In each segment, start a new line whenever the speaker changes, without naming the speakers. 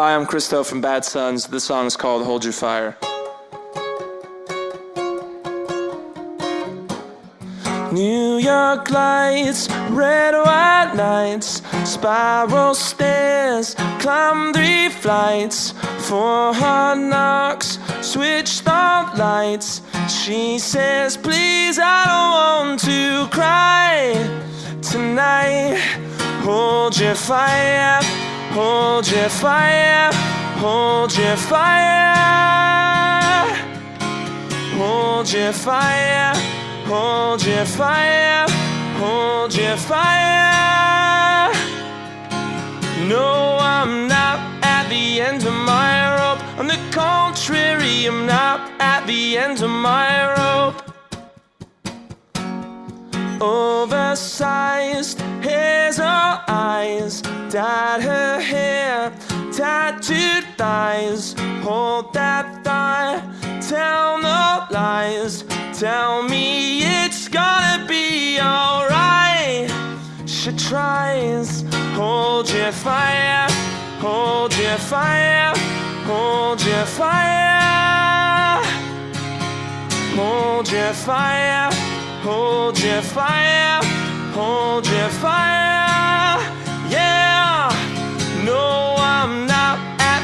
Hi, I'm Christo from Bad Sons. The song is called Hold Your Fire. New York lights, red white nights, spiral stairs, climb three flights, four hard knocks, switched off lights. She says, Please, I don't want to cry tonight. Hold your fire, hold your fire, hold your fire, hold your fire. Hold your fire, hold your fire. No, I'm not at the end of my rope. On the contrary, I'm not at the end of my rope. Oversized eyes, dyed her hair, tattooed thighs. Hold that thigh, tell no lies. Tell me it's gonna be alright. She tries, hold your fire, hold your fire, hold your fire, hold your fire, hold your fire, hold your fire.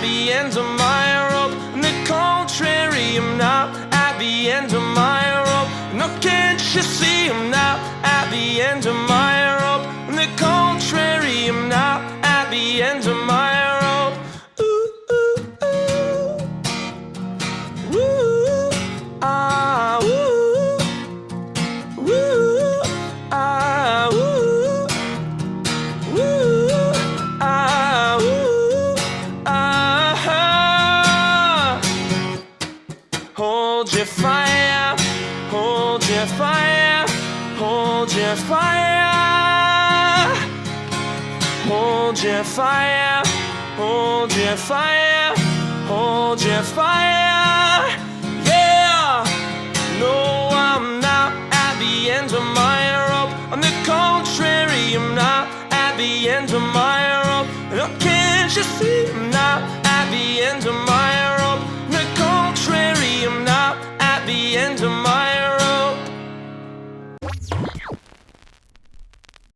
The end of my rope. On the contrary, I'm not at the end of my rope no, can't you see Hold your fire, hold your fire. Hold your fire, hold your fire, hold your fire. Yeah, no, I'm not at the end of my rope. On the contrary, I'm not at the end of my rope. No, can't you see I'm not